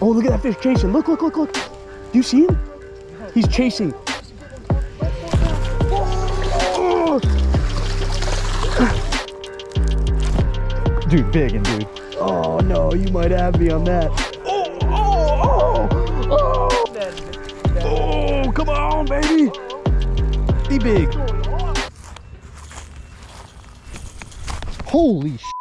Oh, look at that fish chasing. Look, look, look, look. Do you see him? He's chasing. Dude, big and dude. Oh no, you might have me on that. Oh, oh, oh, oh. Oh, come on, baby. Be big. Holy sh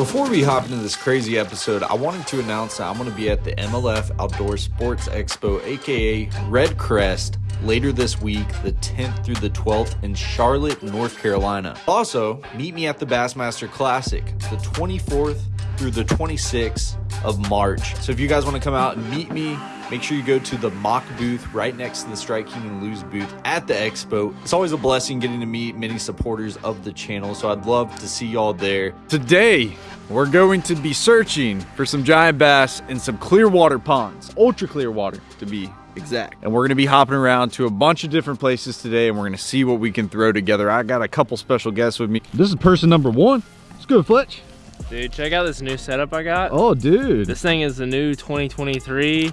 Before we hop into this crazy episode, I wanted to announce that I'm going to be at the MLF Outdoor Sports Expo, aka REDCREST, later this week, the 10th through the 12th in Charlotte, North Carolina. Also, meet me at the Bassmaster Classic, the 24th through the 26th of March. So if you guys want to come out and meet me, make sure you go to the mock booth right next to the Strike King and Lew's booth at the expo. It's always a blessing getting to meet many supporters of the channel, so I'd love to see y'all there. Today, we're going to be searching for some giant bass in some clear water ponds, ultra clear water to be exact. And we're gonna be hopping around to a bunch of different places today and we're gonna see what we can throw together. I got a couple special guests with me. This is person number one. Let's go, Fletch. Dude, check out this new setup I got. Oh, dude. This thing is the new 2023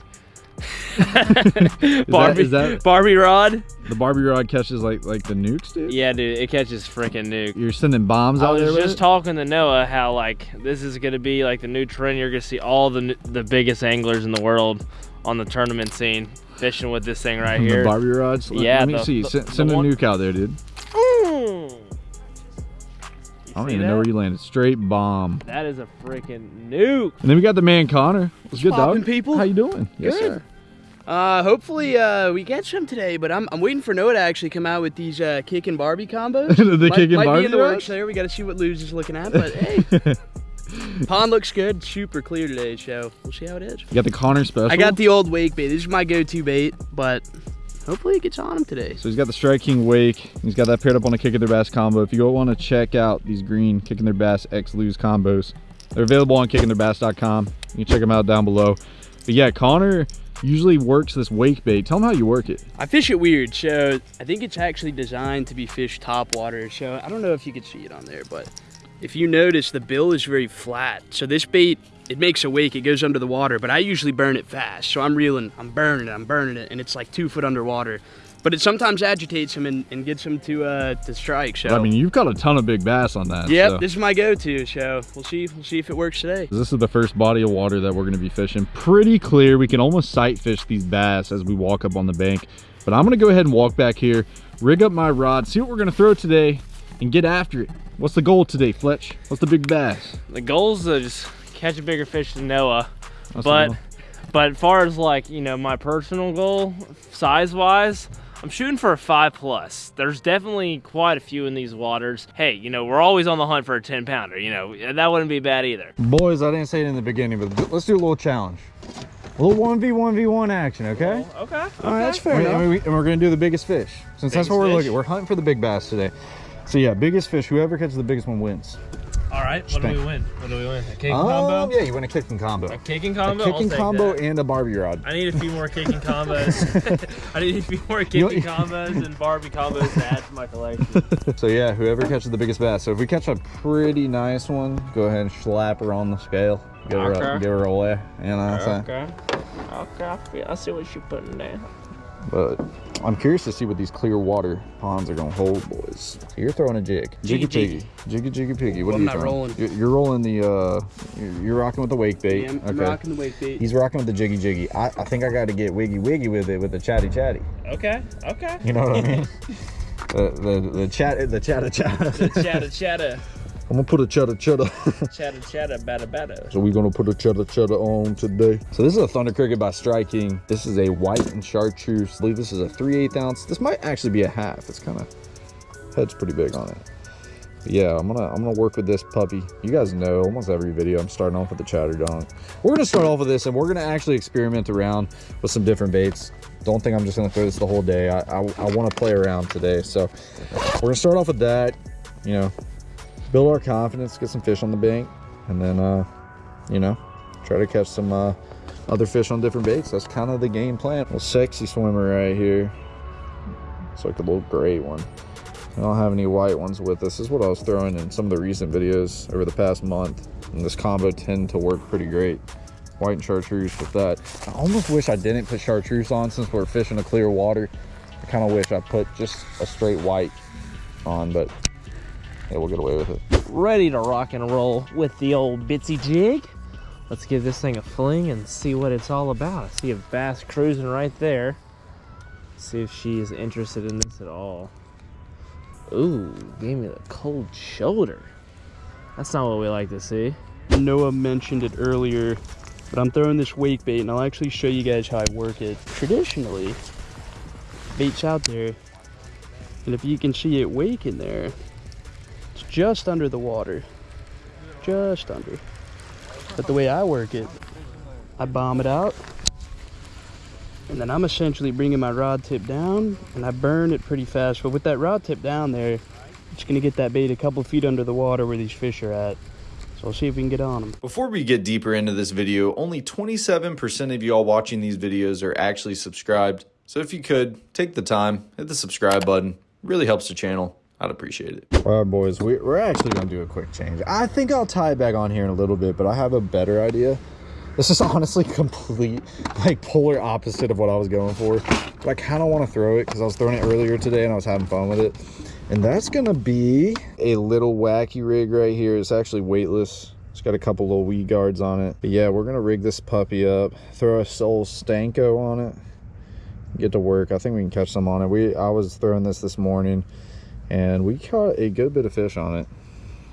that- Barbie, is that- Barbie rod. The Barbie rod catches like like the nukes, dude. Yeah, dude, it catches freaking nuke. You're sending bombs I out was there with just it? talking to Noah how like this is gonna be like the new trend. You're gonna see all the the biggest anglers in the world on the tournament scene fishing with this thing right the here. Barbie rods. Let- Yeah, Let me the- see. the- send the a one- nuke out there, dude. Mm. You I don't see even know where you landed. Straight bomb. That is a freaking nuke. And then we got the man Connor. What's good, poppin', dog? people? How you doing? Yes, Good. sir. Uh, hopefully, uh, we catch some today, but I'm, I'm waiting for Noah to actually come out with these, uh, kick and Barbie combos. The might, kick and might Barbie be in the works there. We gotta see what Lew's is looking at, but hey. Pond looks good, super clear today, so we'll see how it is. You got the Connor special. I got the old wake bait. This is my go-to bait, but hopefully it gets on him today. So he's got the Strike King Wake. He's got that paired up on a Kicking Their Bass combo. If you go want to check out these green Kicking Their Bass X Lew's combos, they're available on kickingtheirbass.com. You can check them out down below. But yeah, Connor usually works this wake bait. Tell him how you work it. I fish it weird, so I think it's actually designed to be fished top water. So I don't know if you can see it on there, but if you notice, the bill is very flat. So this bait, it makes a wake, it goes under the water, but I usually burn it fast. So I'm reeling, I'm burning it, I'm burning it, and it's like two foot underwater. But it sometimes agitates him and, and gets him to uh, to strike. So I mean, you've got a ton of big bass on that. yep, so. this is my go-to. So we'll see, we'll see if it works today. This is the first body of water that we're going to be fishing. Pretty clear. We can almost sight fish these bass as we walk up on the bank. But I'm going to go ahead and walk back here, rig up my rod, see what we're going to throw today, and get after it. What's the goal today, Fletch? What's the big bass? The goal is to just catch a bigger fish than Noah. That's but goal. but as far as like you know my personal goal size wise i'm shooting for a five plus there's definitely quite a few in these waters hey you know we're always on the hunt for a 10 pounder you know that wouldn't be bad either Boys, I didn't say it in the beginning, but let's do a little challenge. A little 1v1v1 action, okay? Oh, okay All right, that's fair And, enough. and we, and we're going to do the biggest fish. Since that's what we're fish? looking We're hunting for the big bass today. So yeah, biggest fish. Whoever catches the biggest one wins. All right what do we win what do we win a kicking Um, yeah, you win a kicking combo. a kicking combo? A combo kicking combo and a Barbie rod. I need a few more kicking combos. I need a few more You- kicking combos and Barbie combos to add to my collection. So yeah, whoever catches the biggest bass. So if we catch a pretty nice one, go ahead and slap her on the scale. Give her, a, give her away. You know what I'm saying? Okay. Okay. I see what you're putting down. But I'm curious to see what these clear water ponds are gonna hold, boys. You're throwing a jig. Jiggy Jiggy piggy. Jiggy jiggy piggy. What Well, are you I'm not throwing? rolling. You're, you're rolling the uh you're, you're rocking with the wake bait. Yeah, I'm, I'm rocking the wake bait. He's rocking with the jiggy jiggy. I, I think I gotta get wiggy wiggy with it with the chatty chatty. Okay. Okay. You know what I mean? the the the chat the chatter chatter. chatter, chatter, I'm gonna put a cheddar cheddar. chatter, chatter, batter, batter. So we're gonna put a cheddar cheddar on today. So this is a Thunder Cricket by Strike King. This is a white and chartreuse. I believe this is a 3 8 ounce. This might actually be a half. It's kind of, head's pretty big on it. But yeah, I'm gonna I'm gonna work with this puppy. You guys know almost every video I'm starting off with the chatter dog. We're gonna start off with this and we're gonna actually experiment around with some different baits. Don't think I'm just gonna throw this the whole day. I, I, I wanna play around today. So we're gonna start off with that, you know, build our confidence, get some fish on the bank, and then uh, you know, try to catch some uh, other fish on different baits. That's kind of the game plan. Well, sexy swimmer right here. It's like a little gray one. I don't have any white ones with us. This is what I was throwing in some of the recent videos over the past month. And this combo tend to work pretty great. White and chartreuse with that. I almost wish I didn't put chartreuse on since we're fishing a clear water. I kind of wish I put just a straight white on, but yeah, we'll get away with it. Ready to rock and roll with the old bitsy jig. Let's give this thing a fling and see what it's all about. I see a bass cruising right there. See if she is interested in this at all. Ooh, gave me the cold shoulder. That's not what we like to see. Noah mentioned it earlier, but I'm throwing this wake bait and I'll actually show you guys how I work it. Traditionally, bait's out there, and if you can see it wake in there, it's just under the water. Just under. But the way I work it, I bomb it out, and then I'm essentially bringing my rod tip down, and I burn it pretty fast. But with that rod tip down there, it's gonna get that bait a couple feet under the water where these fish are at. So we'll see if we can get on them. Before we get deeper into this video, only 27% of y'all watching these videos are actually subscribed. So if you could, take the time, hit the subscribe button. It really helps the channel. I'd appreciate it. All right, boys, we, we're actually going to do a quick change. I think I'll tie it back on here in a little bit, but I have a better idea. This is honestly complete, like, polar opposite of what I was going for. But I kind of want to throw it because I was throwing it earlier today and I was having fun with it. And that's going to be a little wacky rig right here. It's actually weightless. It's got a couple little weed guards on it. But yeah, we're going to rig this puppy up, throw a Soul Stanko on it, get to work. I think we can catch some on it. We I was throwing this this morning and we caught a good bit of fish on it.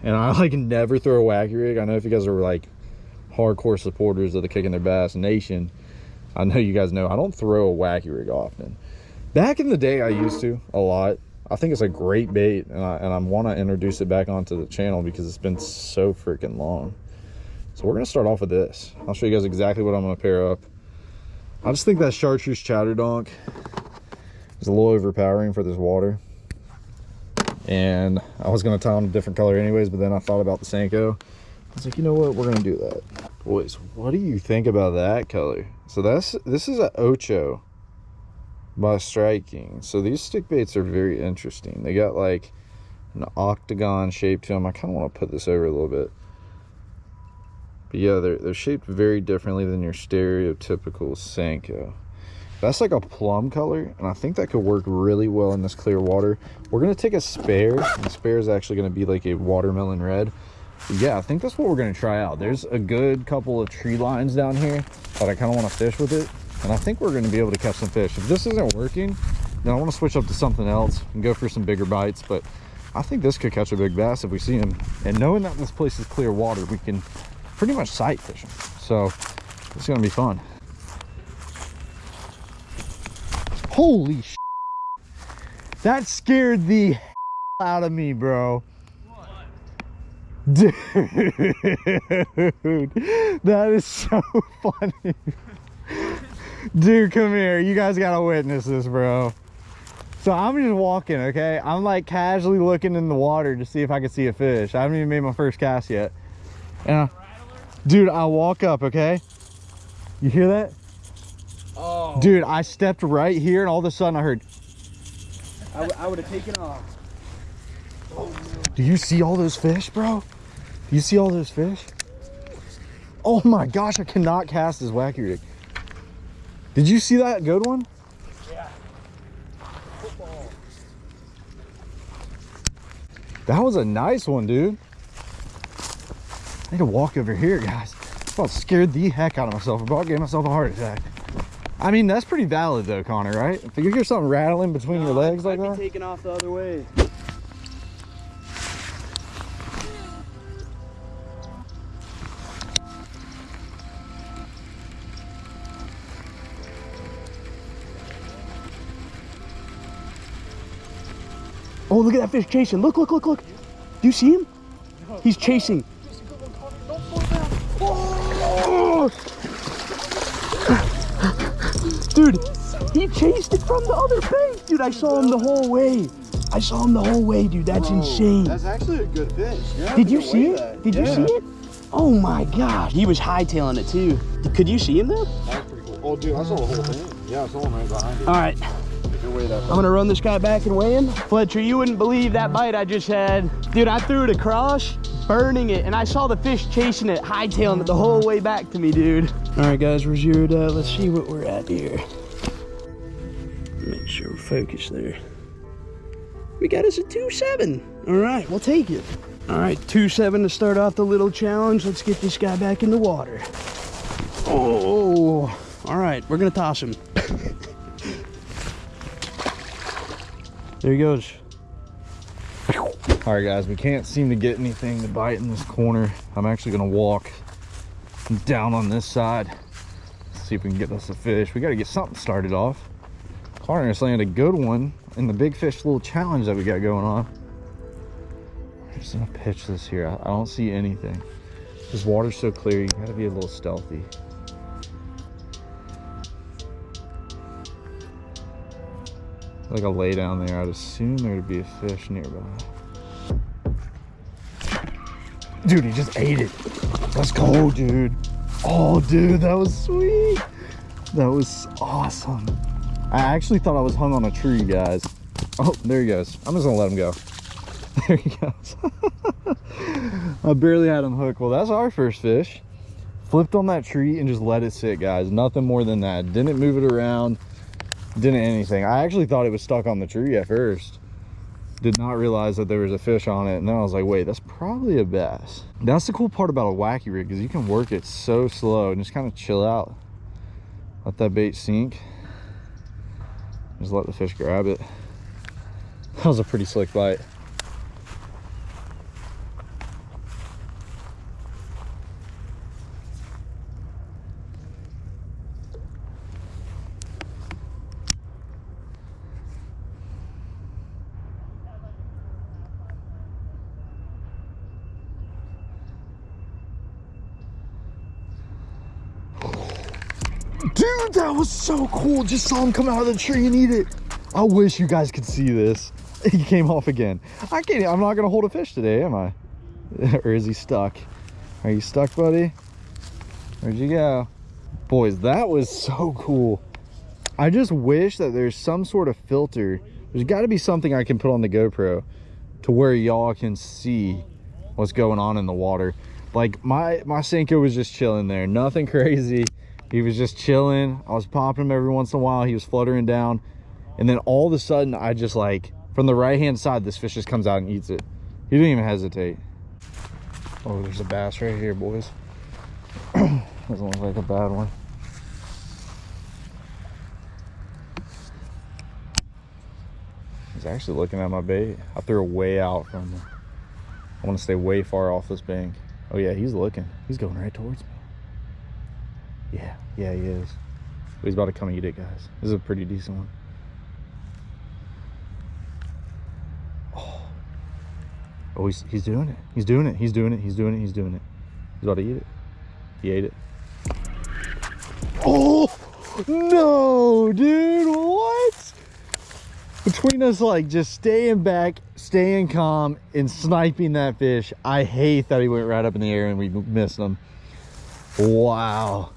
And I like never throw a wacky rig. I know if you guys are like hardcore supporters of the Kicking Their Bass Nation, I know you guys know I don't throw a wacky rig often. Back in the day, I used to a lot. I think it's a great bait, and I, and I want to introduce it back onto the channel because it's been so freaking long. So we're going to start off with this. I'll show you guys exactly what I'm to pair up. I just think that chartreuse chatter donk is a little overpowering for this water. And I was to tie on a different color anyways, but then I thought about the Senko. I was like, you know what? We're to do that. Boys, what do you think about that color? So that's this is a Ocho by Strike King so these stick baits are very interesting they got like an octagon shape to them i kind of want to put this over a little bit but yeah they're, they're shaped very differently than your stereotypical senko that's like a plum color and i think that could work really well in this clear water we're going to take a spare and spare is actually going to be like a watermelon red but yeah i think that's what we're going to try out there's a good couple of tree lines down here but i kind of want to fish with it and I think we're going to be able to catch some fish. If this isn't working, then I want to switch up to something else and go for some bigger bites. But I think this could catch a big bass if we see him. And knowing that this place is clear water, we can pretty much sight fish him. So it's going to be fun. Holy sh That scared the out of me, bro. Dude, that is so funny. Dude, come here. You guys gotta witness this, bro. So I'm just walking, okay? I'm like casually looking in the water to see if I can see a fish. I haven't even made my first cast yet. And I, dude, I walk up, okay? You hear that? Oh. Dude, I stepped right here and all of a sudden I heard. I, would have taken off. Do you see all those fish, bro? Do you see all those fish? Oh my gosh, I cannot cast this wacky rig. Did you see that good one? Yeah. Football. That was a nice one, dude. I need to walk over here, guys. I about scared the heck out of myself. I about gave myself a heart attack. I mean, that's pretty valid though, Connor, right? If you hear something rattling between no, your legs like I'd that. taking off the other way. Oh, look at that fish chasing. Look, look, look, look. Do you see him? He's chasing. Oh! Dude, he chased it from the other bank. Dude, I saw him the whole way. I saw him the whole way, dude. That's Whoa, insane. That's actually a good fish. Did you see it? That. Did yeah. you see it? Oh my gosh. He was hightailing it too. Could you see him though? That's pretty cool. Oh, dude, I saw the whole thing. Yeah, I saw him right behind it. All right. I'm gonna run this guy back and weigh him. Fletcher, you wouldn't believe that bite I just had. Dude, I threw it across, burning it, and I saw the fish chasing it, hightailing it the whole way back to me, dude. All right, guys, we're zeroed out. Let's see what we're at here. Make sure we're focused there. We got us a 2-7. All right, we'll take it. All right, 2-7 to start off the little challenge. Let's get this guy back in the water. Oh, all right, we're gonna toss him. there he goes. All right, guys, we can't seem to get anything to bite in this corner. I'm actually gonna walk down on this side, see if we can get us a fish. We gotta get something started off. Carter's landed a good one in the big fish little challenge that we got going on. I'm just gonna pitch this here. I, I don't see anything. This water's so clear, you gotta be a little stealthy. Like a lay down there, I'd assume there'd be a fish nearby. Dude, he just ate it. Let's go, dude. Oh, dude, that was sweet. That was awesome. I actually thought I was hung on a tree, guys. Oh, there he goes. I'm just gonna let him go. There he goes. I barely had him hooked. Well, that's our first fish. Flipped on that tree and just let it sit, guys. Nothing more than that. Didn't move it around. Didn't anything. I actually thought it was stuck on the tree at first did not realize that there was a fish on it and then i was like wait that's probably a bass. That's the cool part about a wacky rig because you can work it so slow and just kind of chill out. Let that bait sink. Just let the fish grab it. That was a pretty slick bite Dude, that was so cool. Just saw him come out of the tree and eat it. I wish you guys could see this. He came off again. I can't, I'm not gonna hold a fish today, am I? or is he stuck? Are you stuck, buddy? Where'd you go? Boys, that was so cool. I just wish that there's some sort of filter. There's gotta be something I can put on the GoPro to where y'all can see what's going on in the water. Like my, my Senko was just chilling there. Nothing crazy he was just chilling. I was popping him every once in a while. He was fluttering down. And then all of a sudden i just like from the right hand side this fish just comes out and eats it. He didn't even hesitate. Oh there's a bass right here boys. Doesn't look like a bad one. He's actually looking at my bait. I threw it way out from him i want to stay way far off this bank. Oh yeah he's looking. He's going right towards me yeah, yeah, he is. He's about to come and eat it, guys. This is a pretty decent one. Oh, oh he's, he's doing it. He's doing it. He's doing it. He's doing it. He's doing it. He's about to eat it. He ate it. Oh, no, dude. What? Between us, like, just staying back, staying calm, and sniping that fish, I hate that he went right up in the air and we missed him. Wow.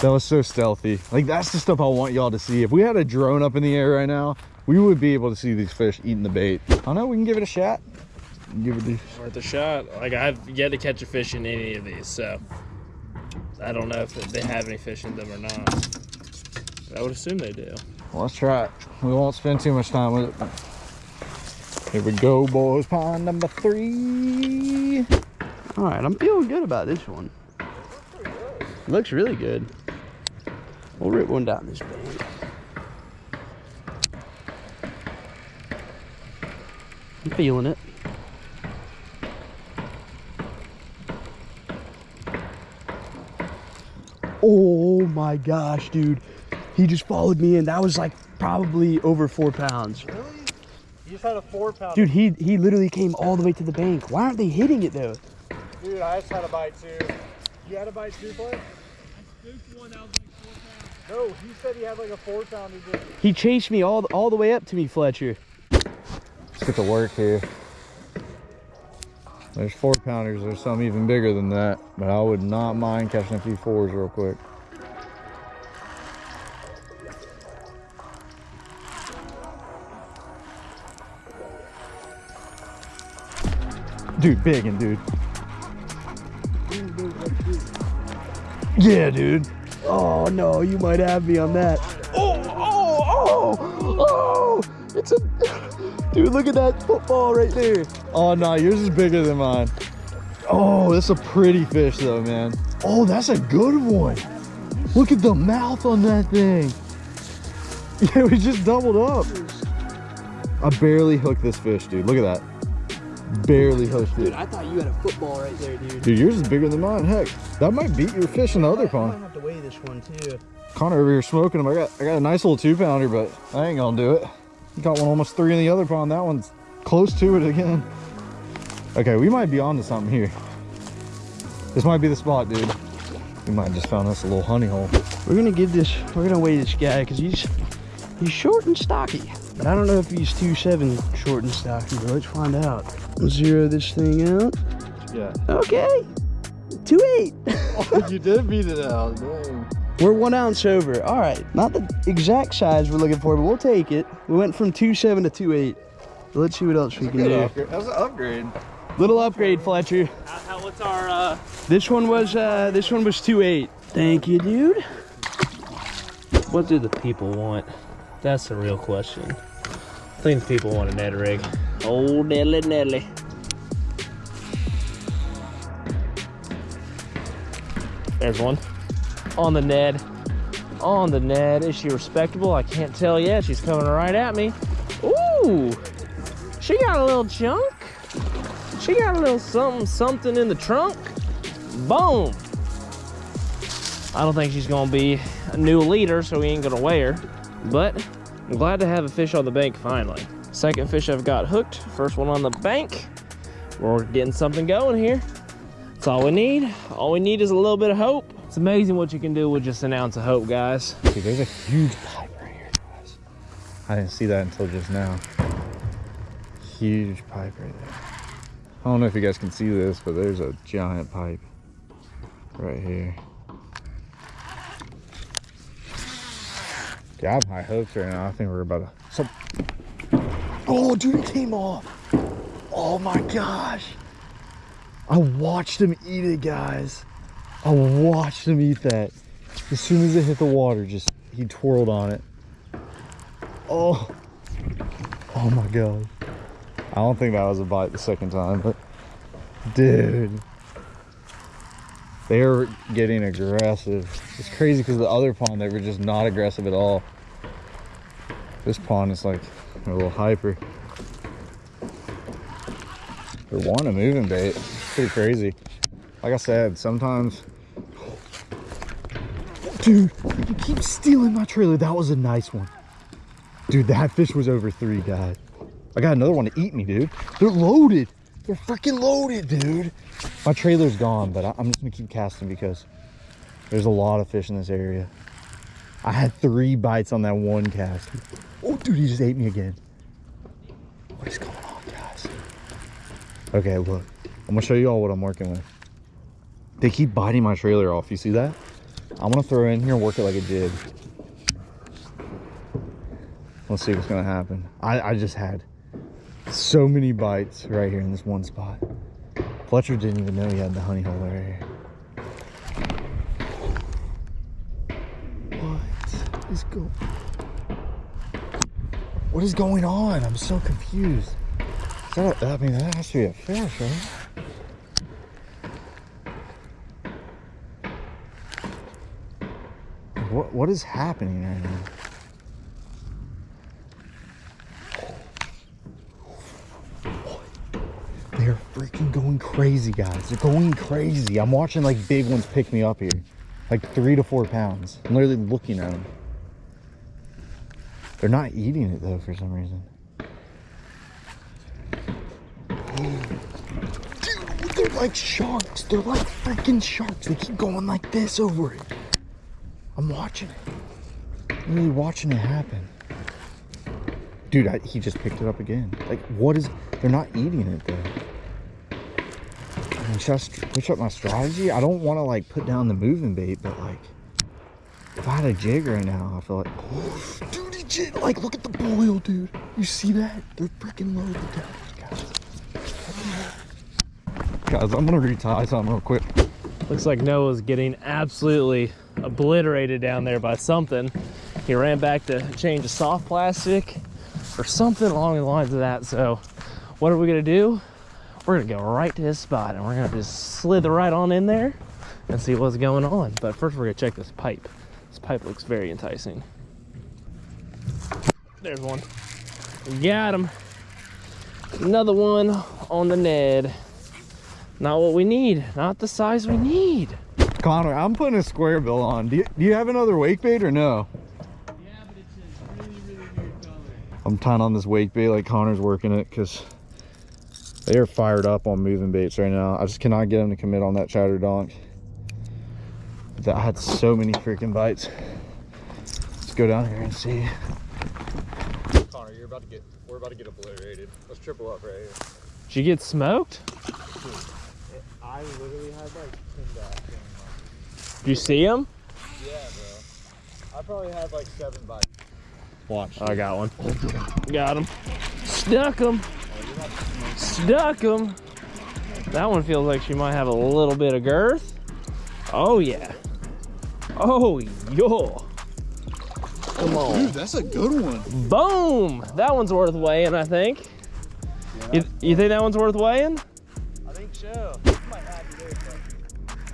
That was so stealthy. Like that's the stuff I want y'all to see. If we had a drone up in the air right now, we would be able to see these fish eating the bait. I don't know, we can give it a shot. Give it a worth a shot. Like I have yet to catch a fish in any of these, so I don't know if they have any fish in them or not. I would assume they do. Well, let's try it. We won't spend too much time with it. Here we go, boys. Pond number three. All right, I'm feeling good about this one. Looks really good. We'll rip one down this bank. I'm feeling it. Oh my gosh, dude. He just followed me in. That was like probably over four pounds. Really? You just had a four pound. Dude, he he literally came all the way to the bank. Why aren't they hitting it though? Dude, I just had a bite too. You had a bite too, bud? one that was like four pounds. No, he said he had like a four pounder. He chased me all all the way up to me, Fletcher. Let's get to work here. There's four pounders. There's some even bigger than that, but I would not mind catching a few fours real quick. Dude, big and dude. Yeah, dude. Oh no, you might have me on that. Oh, oh, oh, oh! It's a dude. Look at that football right there. Oh no, yours is bigger than mine. Oh, that's a pretty fish though, man. Oh, that's a good one. Look at the mouth on that thing. Yeah, we just doubled up. I barely hooked this fish, dude. Look at that. Barely hooked Dude, it. I thought you had a football right there, dude. Dude, yours is bigger than mine. Heck, that might beat your fish in the other pond. I might have to weigh this one too. Connor over here smoking them. I got I got a nice little two pounder, but I ain't gonna do it. Got one almost three in the other pond. That one's close to it again. Okay, we might be onto something here. This might be the spot, dude. We might have just found us a little honey hole. We're gonna give this. We're gonna weigh this guy because he's he's short and stocky. But I don't know if he's two seven short and stocky. But let's find out. Zero this thing out. Yeah. Okay, two eight. you did beat it out. Dang. We're one ounce over. All right, not the exact size we're looking for, but we'll take it. We went from two seven to two eight. Let's see what else we can do. That was an upgrade. Little upgrade, Fletcher. How, how, what's our, uh, This one was uh this one was two eight. Thank you, dude. what do the people want? That's the real question. I think people want a Ned rig. Oh, Nelly, Nelly. There's one. On the Ned. On the Ned. Is she respectable? I can't tell yet. She's coming right at me. Ooh! She got a little chunk. She got a little something, something in the trunk. Boom! I don't think she's gonna be a new leader, so we ain't gonna weigh her. But I'm glad to have a fish on the bank finally. Second fish I've got hooked, first one on the bank. We're getting something going here. That's all we need. All we need is a little bit of hope. It's amazing what you can do with just an ounce of hope, guys. Dude, there's a huge pipe right here, guys. I didn't see that until just now. Huge pipe right there. I don't know if you guys can see this, but there's a giant pipe right here. Yeah, I have high hopes right now. I think we're about to. Some... Oh, dude, it came off. Oh my gosh. I watched him eat it, guys. I watched him eat that. As soon as it hit the water, just he twirled on it. Oh, oh my god. I don't think that was a bite the second time, but dude, they're getting aggressive. It's crazy because the other pond they were just not aggressive at all. This pond is like a little hyper. They're wanting a moving bait. It's pretty crazy. Like I said, sometimes Dude, you keep stealing my trailer. That was a nice one. Dude, that fish was over three, guys. I got another one to eat me, dude. They're loaded. They're freaking loaded, dude. My trailer's gone, but I'm just gonna keep casting because there's a lot of fish in this area. I had three bites on that one cast. Oh, dude, he just ate me again. What is going on, guys? Okay, look. I'm gonna show you all what I'm working with. They keep biting my trailer off. You see that? I'm gonna throw in here and work it like a jig. Let's see what's gonna happen. I, I just had so many bites right here in this one spot. Fletcher didn't even know he had the honey hole right here. What is go? What is going on? I'm so confused. Is that a, I mean, that has to be a fish, right? What what is happening right now? They're freaking going crazy, guys. They're going crazy. I'm watching like big ones pick me up here. Like three to four pounds. I'm literally looking at them. They're not eating it though for some reason. Dude, they're like sharks. They're like freaking sharks. They keep going like this over it. I'm watching it. I'm really watching it happen. Dude, I, he just picked it up again. Like, what is... They're not eating it, though. Switch up my strategy? I don't want to, like, put down the moving bait, but, like... If I had a jig right now, I feel like... Oh, dude, he jig... Like, look at the boil, dude. You see that? They're freaking loaded down, guys. Guys, I'm gonna retie something real quick. Looks like Noah's getting absolutely obliterated down there by something. He ran back to change a soft plastic or something along the lines of that. So what are we gonna do? We're gonna go right to his spot and we're gonna just slither right on in there and see what's going on. But first we're gonna check this pipe. This pipe looks very enticing. There's one. Got him. Another one on the Ned. Not what we need. Not the size we need. Connor, I'm putting a square bill on. Do you, do you have another wake bait or no? Yeah, but it's a really, really weird color. I'm tying on this wake bait like Connor's working it because they are fired up on moving baits right now. I just cannot get them to commit on that chatter donk. That I had so many freaking bites. Let's go down here and see. Connor, you're about to get we're about to get obliterated. Let's triple up right here. Did you get smoked? I literally had like 10 back. Did you see him? Yeah, bro. I probably had like seven bites. Watch. I got one. Got him. Stuck him. Stuck him. That one feels like she might have a little bit of girth. Oh yeah. Oh yo. Come on. Dude, that's a good one. Boom. That one's worth weighing, I think. You, you think that one's worth weighing? I think so.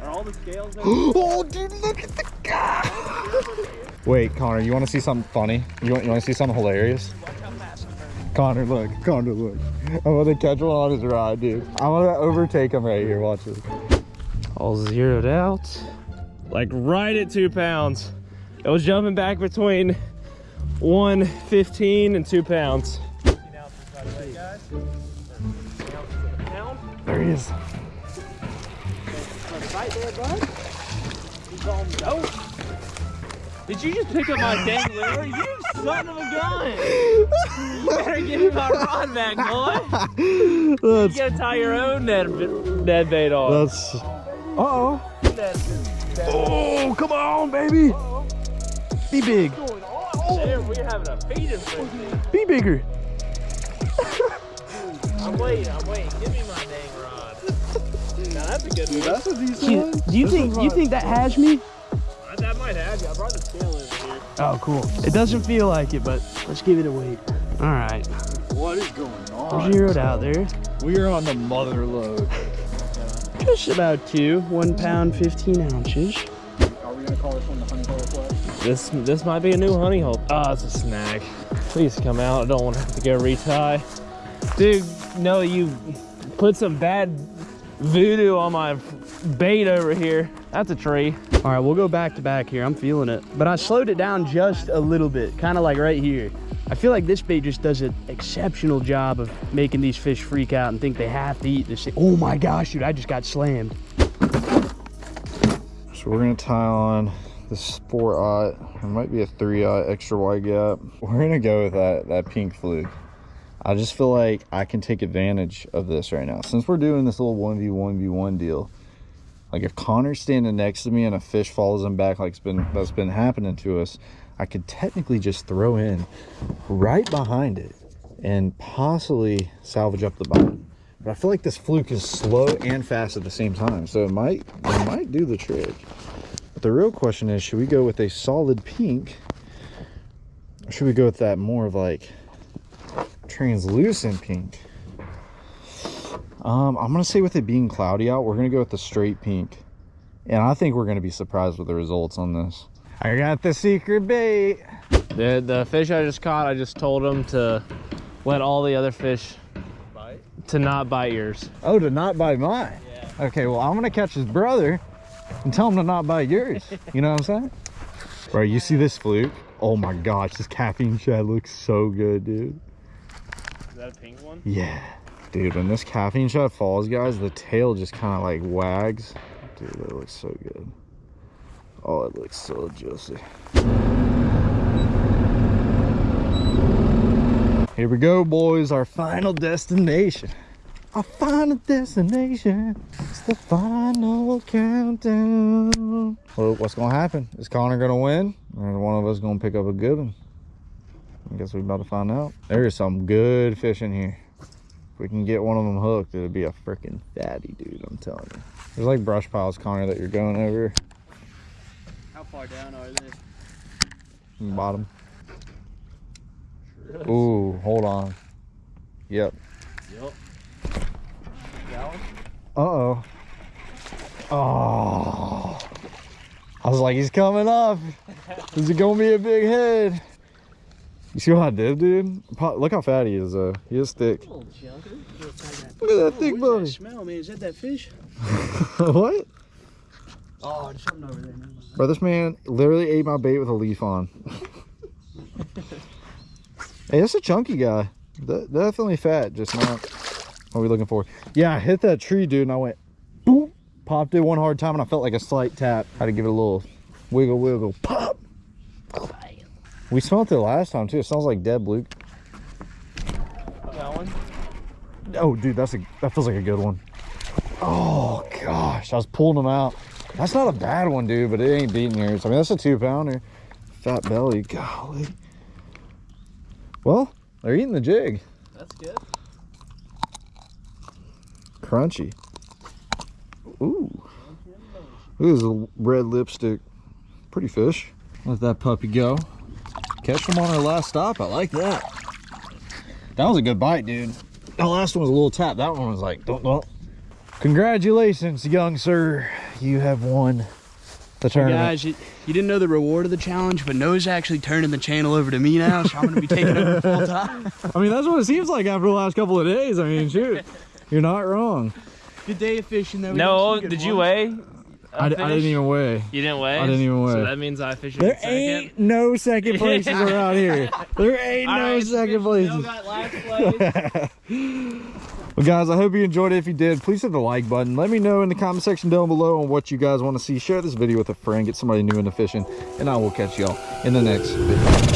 Are all the scales oh, dude, look at the guy. Wait, Connor, you want to see something funny? You want, you want to see something hilarious? Connor, look. Connor, look. I'm going to catch one on his ride, dude. I'm going to overtake him right here. Watch this. All zeroed out. Like right at two pounds. It was jumping back between 115 and two pounds. There he is. Did you just pick up my dang lure? You son of a gun! You better give me my rod back, boy. You That's, gotta tie your own net, Ned bait on. that's, uh-oh. Ned, Oh, come on, baby. Be big. there, we're having a feeding frenzy. Be bigger. I'm waiting, I'm waiting. Give me my dang rod. Now that's a good one. That's a decent Do, one. do you This think do you think that has me? That might have you. I brought the scale over here. Oh, cool. It doesn't feel like it, but let's give it a wait. All right, What is going we're on? zeroed out there. We are on the mother load. Just about two, one pound, 15 ounces. Are we gonna call this one the honey hole flex? This this might be a new honey hole. Oh, it's a snag. Please come out. I don't want to have to go retie. Dude, no, you put some bad voodoo on my bait over here. That's a tree. All right, we'll go back to back here. I'm feeling it. But I slowed it down just a little bit, kind of like right here. I feel like this bait just does an exceptional job of making these fish freak out and think they have to eat this thing. Oh my gosh, dude, I just got slammed. So we're gonna tie on this four aught. It might be a three aught extra wide gap. We're gonna go with that that pink fluke. I just feel like I can take advantage of this right now. Since we're doing this little 1v1v1 deal, like if Connor's standing next to me and a fish follows him back like it's been that's been happening to us, I could technically just throw in right behind it and possibly salvage up the bottom. But I feel like this fluke is slow and fast at the same time, so it might it might do the trick. But the real question is, should we go with a solid pink, or should we go with that more of like translucent pink? Um, I'm gonna say with it being cloudy out, we're gonna go with the straight pink, and I think we're gonna be surprised with the results on this. I got the secret bait. The the fish I just caught, I just told him to let all the other fish bite? to not bite yours. Oh, to not bite mine. Yeah. Okay, well, I'm gonna catch his brother and tell him to not bite yours. You know what I'm saying? Bro, you see this fluke? Oh my gosh, this caffeine shad looks so good, dude. Is that a pink one? Yeah. Dude, when this caffeine shad falls, guys, the tail just kind of like wags. Dude, that looks so good. Oh, it looks so juicy. Here we go, boys. Our final destination. Our final destination. It's the final countdown. Well, what's gonna happen? Is Connor gonna win? Or one of us gonna pick up a good one? I guess we're about to find out. There is some good fish in here. If we can get one of them hooked, it'll be a freaking fatty, dude. I'm telling you. There's like brush piles, Connor, that you're going over. How far down are they? Bottom. Ooh, hold on. Yep. Yep. Uh oh. Oh. I was like, he's coming up. Is it gonna be a big head? You see what I did, dude? Look how fat he is, though. He is thick. Look at that thick What's buddy. that smell, man? Is that that fish? what? Oh, there's something over there. Mind. Bro, this man literally ate my bait with a leaf on. hey, that's a chunky guy. De- definitely fat, just not what we looking for. Yeah, I hit that tree, dude, and I went boop, popped it one hard time, and I felt like a slight tap. I Had to give it a little wiggle, wiggle, pop. We smelt it last time too. It smells like dead Luke. That one? Oh, dude, that's a that feels like a good one. Oh gosh, I was pulling them out. That's not a bad one, dude, but it ain't beating yours. I mean, that's a two pounder. Fat belly, golly. Well, they're eating the jig. That's good. Crunchy. Ooh. Look at this red lipstick. Pretty fish. Let that puppy go. Catch them on our last stop. I like that. That was a good bite, dude. That last one was a little tap. That one was like, don't, don't. Congratulations, young sir. You have won the tournament. Guys, you, you didn't know the reward of the challenge, but Noah's actually turning the channel over to me now, so I'm going to be taking over full time. I mean, that's what it seems like after the last couple of days. I mean, shoot. You're not wrong. Good day of fishing, though. We No, some good did you weigh? A I, I didn't even weigh. You didn't weigh? I didn't even weigh. So that means I fished There in second. ain't no second places around here. There ain't All no right, second places. got last place. Well, guys, I hope you enjoyed it. If you did, please hit the like button. Let me know in the comment section down below on what you guys want to see. Share this video with a friend. Get somebody new into fishing. And I will catch y'all in the next video.